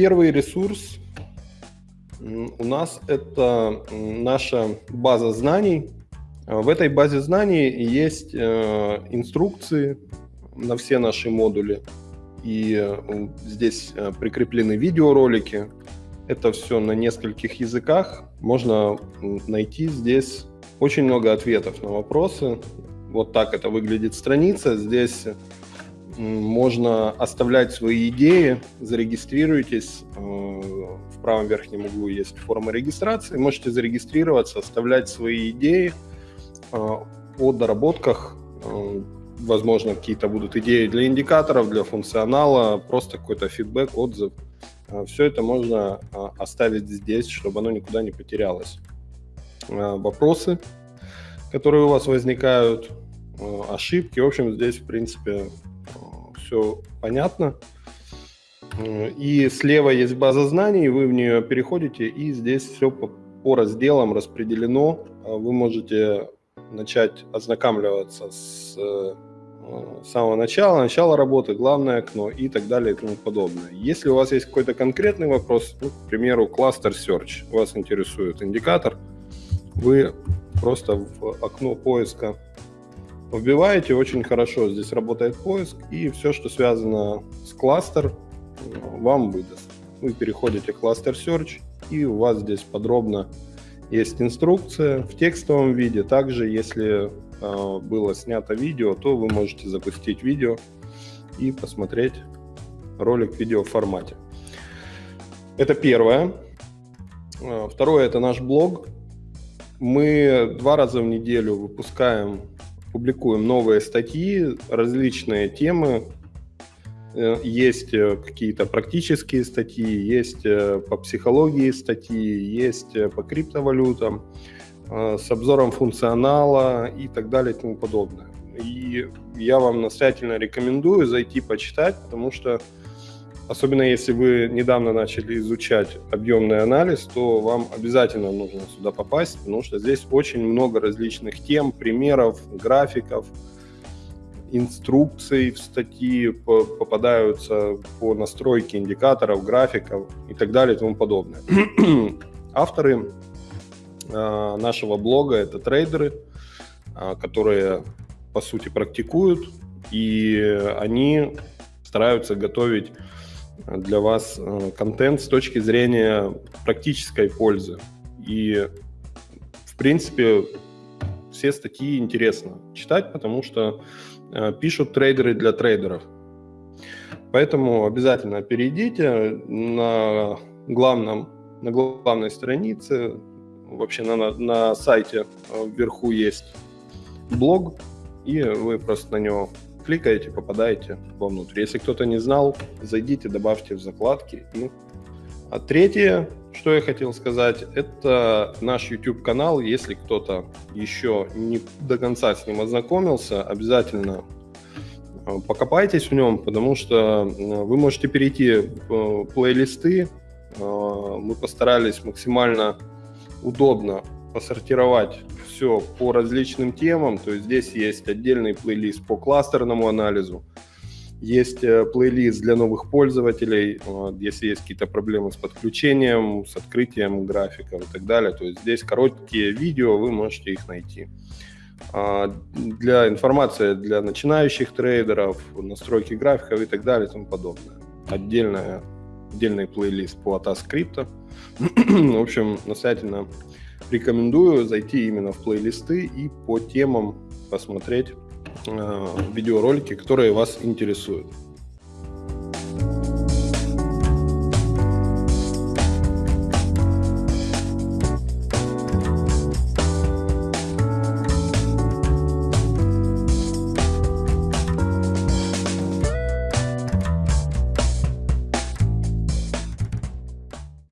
Первый ресурс у нас это наша база знаний. В этой базе знаний есть э, инструкции на все наши модули. И э, здесь э, прикреплены видеоролики. Это все на нескольких языках. Можно найти здесь очень много ответов на вопросы. Вот так это выглядит страница. Здесь можно оставлять свои идеи, зарегистрируйтесь. Э, в правом верхнем углу есть форма регистрации. Можете зарегистрироваться, оставлять свои идеи э, о доработках. Э, возможно, какие-то будут идеи для индикаторов, для функционала, просто какой-то фидбэк, отзыв. Все это можно оставить здесь, чтобы оно никуда не потерялось. Вопросы, которые у вас возникают, ошибки. В общем, здесь, в принципе, все понятно. И слева есть база знаний, вы в нее переходите, и здесь все по, по разделам распределено. А вы можете начать ознакомливаться с э, самого начала, начала работы, главное окно и так далее и тому подобное. Если у вас есть какой-то конкретный вопрос, ну, к примеру, кластер search, вас интересует индикатор, вы просто в окно поиска Вбиваете, очень хорошо здесь работает поиск, и все, что связано с кластер, вам выдаст. Вы переходите в кластер Search, и у вас здесь подробно есть инструкция в текстовом виде. Также, если э, было снято видео, то вы можете запустить видео и посмотреть ролик в видеоформате. Это первое. А, второе – это наш блог. Мы два раза в неделю выпускаем публикуем новые статьи, различные темы. Э, есть э, какие-то практические статьи, есть э, по психологии статьи, есть по криптовалютам, с обзором функционала и так далее и тому подобное. И я вам настоятельно рекомендую зайти почитать, потому что Особенно если вы недавно начали изучать объемный анализ, то вам обязательно нужно сюда попасть, потому что здесь очень много различных тем, примеров, графиков, инструкций в статьи попадаются по настройке индикаторов, графиков и так далее и тому подобное. Авторы э, нашего блога – это трейдеры, э, которые, по сути, практикуют, и они стараются готовить для вас э, контент с точки зрения практической пользы. И, в принципе, все статьи интересно читать, потому что э, пишут трейдеры для трейдеров. Поэтому обязательно перейдите на главном, на главной странице, вообще на, на сайте э, вверху есть блог, и вы просто на него кликаете, попадаете вовнутрь. Если кто-то не знал, зайдите, добавьте в закладки. И... А третье, что я хотел сказать, это наш YouTube-канал. Если кто-то еще не до конца с ним ознакомился, обязательно э, покопайтесь в нем, потому что э, вы можете перейти в плейлисты. Э, мы постарались максимально удобно посортировать все по различным темам. То есть здесь есть отдельный плейлист по кластерному анализу, есть э, плейлист для новых пользователей, если есть какие-то проблемы с подключением, с открытием графиков и так далее. То есть здесь короткие видео, вы можете их найти. А, для информации для начинающих трейдеров, настройки графиков и так далее и тому подобное. Отдельная, отдельный плейлист по ATAS Crypto. В общем, настоятельно рекомендую зайти именно в плейлисты и по темам посмотреть э, видеоролики, которые вас интересуют.